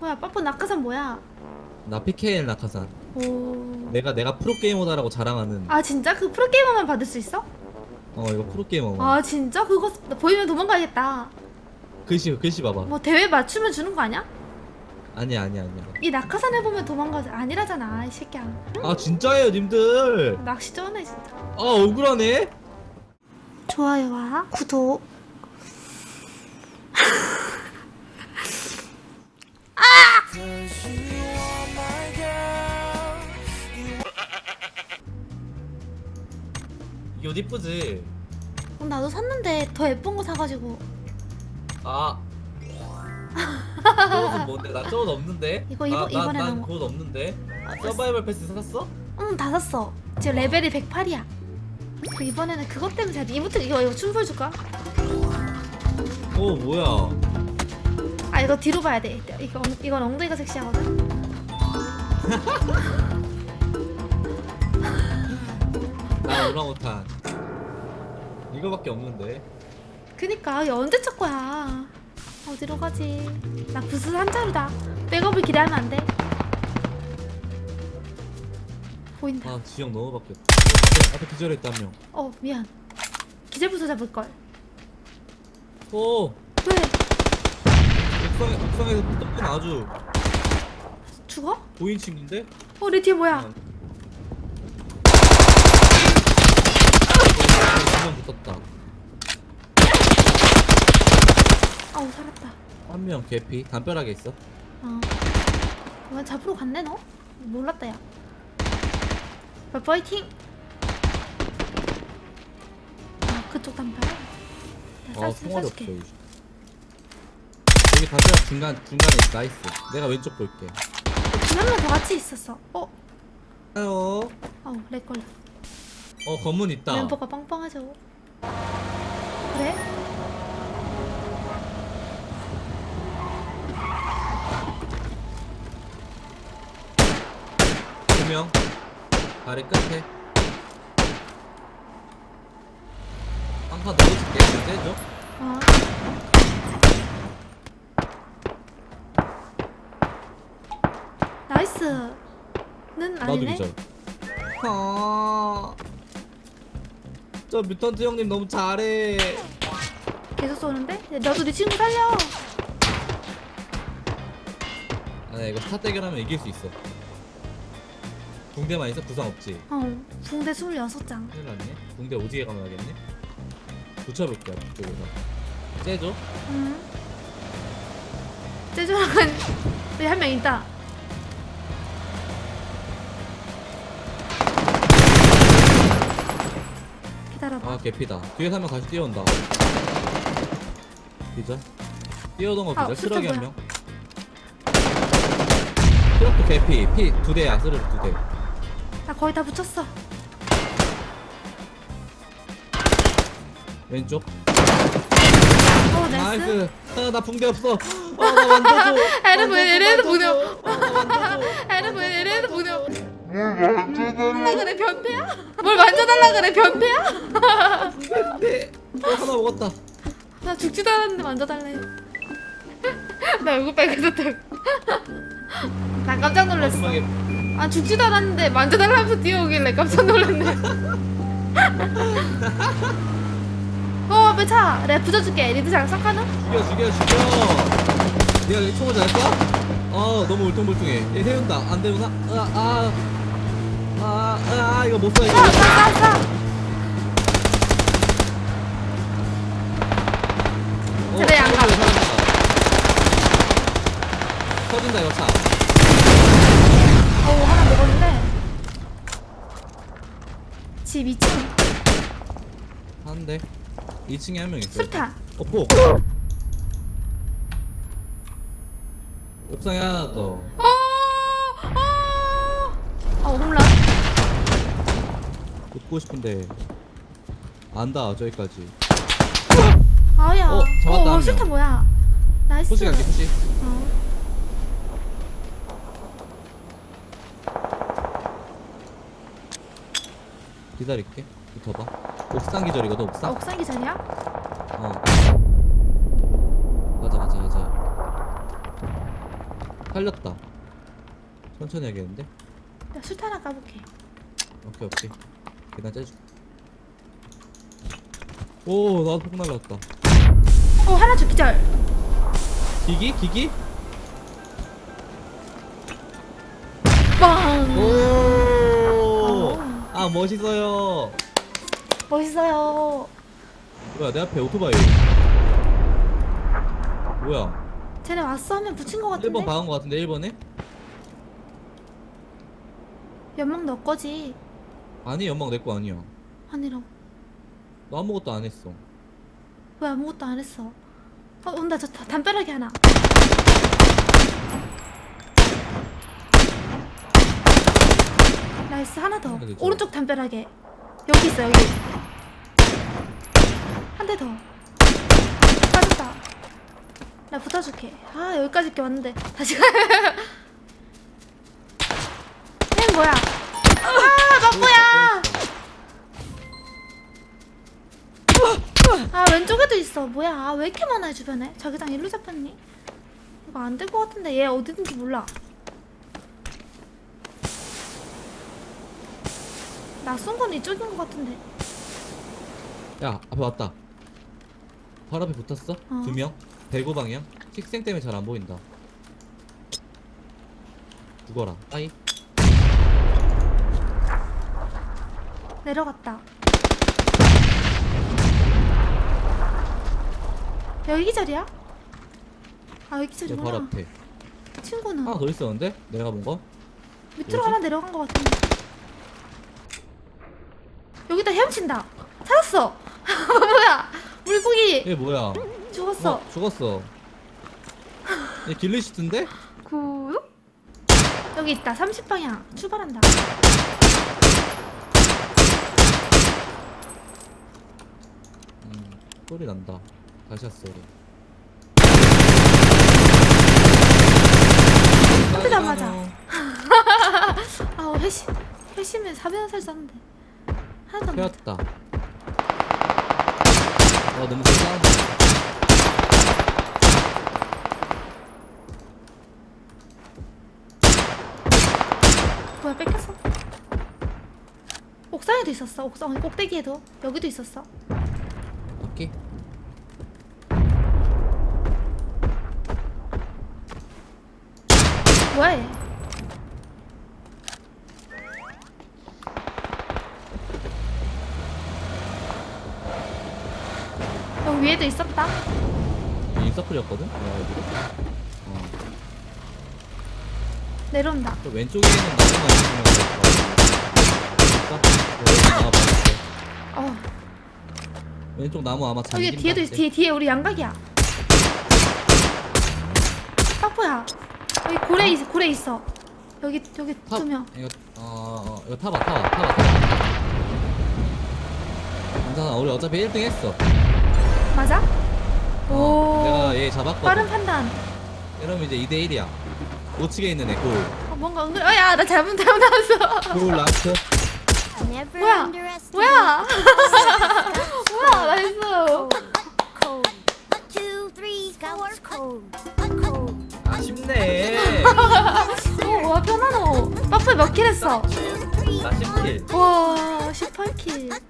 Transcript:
뭐야 빠뽀 낙하산 뭐야? 나 PKL 낙하산. 오. 내가 내가 프로게이머다라고 자랑하는. 아 진짜 그 프로게이머만 받을 수 있어? 어 이거 프로게이머. 아 진짜 그거 나 보이면 도망가야겠다. 글씨 글씨 봐봐. 뭐 대회 맞추면 주는 거 아니야? 아니야 아니야 아니야. 이 낙하산 해보면 도망가지 아니라잖아 이 새끼야. 아 진짜예요 님들. 낚시 쩌네 진짜. 아 억울하네. 좋아요와 구독. 이거 이쁘지. 어, 나도 샀는데 더 예쁜 거 사가지고 아. 저것은 뭔데? 나 저것 없는데. 이거 이번- 나, 나, 이번에 난 거. 그것 없는데. 아, 서바이벌 패스 샀어? 응 다 샀어. 지금 레벨이 108이야. 그 이번에는 그것 때문에 잘 이모트 이거 이거 춤 보여줄까? 오 뭐야? 아 이거 뒤로 봐야 돼. 이거 엉- 이건 엉덩이가 섹시하거든. 나 오랑우탄. 이거밖에 없는데. 그니까 이거 언제 첫 거야? 어디로 가지? 나 부스 한 자루다. 백업을 기대하면 안 돼. 보인다. 아 지형 너무 바뀌었다. 앞에, 앞에 기절했다 한 명. 어 미안. 기절 부스 잡을 걸. 오 왜? 옥상에 옥상에서 떡은 아주 죽어? 보인 친구인데? 어내 뒤에 뭐야? 한 명 붙었다. 아우 살았다. 한 명 개피 담벼락에 있어. 어. 왜 잡으러 갔네 너? 몰랐다 야. 빠 파이팅. 아 그쪽 담벼락. 나 총알이 없어 쌀줄게. 여기. 담벼락 중간 중간에 있어. nice. 내가 왼쪽 볼게. 한명 더 같이 있었어. 어? 아요. 아우 lag 걸려. 어 검문 있다. 멤버가 빵빵하죠. 그래? 두 명. 다리 끝에. 한칸 넣어줄게. 떼줘. 어. 나이스는 나도 아니네. 기절. 아. 저 뮤턴트 형님 너무 잘해. 계속 쏘는데? 야, 너도 네 친구 살려. 아니야 이거 스타 대결하면 이길 수 있어. 붕대만 있어 부상 없지. 어. 붕대 26장. 큰일 났네. 붕대 오지게 감아야겠네. 붙여볼게요 그쪽에서. 째줘. 응. 제주랑은 여기 한 명 있다. 기다려봐. 아 개피다. 뒤에 한명 다시 뛰어온다. 기절. 뛰어오던 거 아, 기절. 숫자 쓰러기 한 뭐야? 명. 트럭도 개피. 피 두 대야. 쓰러기 두 대. 나 거의 다 붙였어. 왼쪽. 어, 나이스. 나이스. 아, 나 붕대 없어. 아, 나 만져줘. 애를 보내. 아, 보내, 애를 보내. 뭘 만져달라 그래, 변태야? 뭘 만져달라 그래, 변태야? 붕대. 어, 하나 먹었다. 나 죽지도 않았는데 만져달래. 나 얼굴 빨개졌다고. 나 깜짝 놀랐어. 아 죽지도 않았는데 만져달라면서 뛰어오길래 깜짝 놀랐네. 어 앞에 차. 내가 붙여줄게. 리드 장착 하나? 죽여 죽여 죽여. 네가 총을 잘 쏴? 아 너무 울퉁불퉁해. 얘 세운다. 안 되구나. 아 아. 아, 아, 이거 못 쏴, 이거. 쏴, 쏴, 쏴, 쏴. 어, 그래, 안 가. 터진다, 터진다. 터진다, 이거 차. 어 하나 먹었는데. 집 2층. 한 대. 2층에 한 명 있어. 술탄. 어, 포. 옥상에 하나 더. 어. 어. 붙고 싶은데. 안다, 저기까지. 아야. 어, 잡았다, 한 명. 술탄 뭐야? nice. push 갈게, push. 어. 기다릴게. 붙어봐. 옥상 기절이거든, 아, 옥상? 옥상 기절이야? 어. 가자, 가자, 가자. 살렸다 천천히 하겠는데 나 술탄 하나 까볼게 오케이 오케이 계단 째줘 오 나도 폭 날랐다 어 하나 줘 기절 기기? 기기? 빵 오! 어. 아 멋있어요 멋있어요 뭐야 내 앞에 오토바이 뭐야 쟤네 왔어 하면 붙인 거 같은데 1번 박은 거 같은데 1번에? 연막 너 거지 아니 연막 내 거 아니야. 아니라고. 너 아무것도 안 했어. 왜 아무것도 안 했어? 어 온다. 저 다- 담벼락이 하나. nice. 하나 더. 하나. 오른쪽 담벼락에. 여기 있어 여기. 한 대 더. 빠졌다. 나 붙어줄게. 아 여기까지 이렇게 왔는데. 다시 가. 뭐야 왼쪽에도 있어. 뭐야? 아, 왜 이렇게 많아 주변에? 자기장 일로 잡혔니? 이거 안 될 것 같은데. 얘 어디든지 몰라. 나 쏜 건 이쪽인 것 같은데. 야 앞에 왔다. 바로 앞에 붙었어? 어. 두명? 대구 방향? 식생 때문에 잘 안 보인다. 죽어라. 아이. 내려갔다 여기 기절이야? 아 여기 내 바로 앞에. 친구는? 하나 더 있었는데? 내가 본 거? 밑으로 뭐지? 하나 내려간 것 같은데. 여기다 헤엄친다. 찾았어. 뭐야? 물고기. 얘 뭐야? 죽었어. 어, 죽었어. 얘 길리시트인데? 구 여기 있다. 30방향. 출발한다. 음, 소리 난다 안 맞아. 아 회심 회심에 400원살 쐈는데. 하나도 안 맞아 태웠다. 어 너무 싸운다. 뭐야 뺏겼어? 옥상에도 있었어. 옥상 꼭대기에도. 여기도 있었어 오케이 얘 여기 위에도 있었다. 인서클이었거든? 어? 어. 내려온다. 저 왼쪽에 있는 나무만 있으면 여기 어. 왼쪽 나무 아마 잠긴다 여기 뒤에도 있어 뒤에 뒤에 우리 양각이야. 빠뽀야 여기 고래 있 고래 있어. 여기 여기 탑. 두명. 이거 어, 어 이거 타봐 타봐 타봐 타봐. 괜찮아 우리 어차피 1등 했어. 맞아? 어, 오. 내가 얘 잡았거든. 빠른 판단. 이러면 이제 2대 1이야. 우측에 있는 애골. 어, 뭔가 은근 어야 나 잘못 잘못 나왔어. 골 라스트. 뭐야? 뭐야? 뭐야? 나이스. 아쉽네 어와 편하노 빠뽀 몇킬 했어? 나 10킬. 와 18킬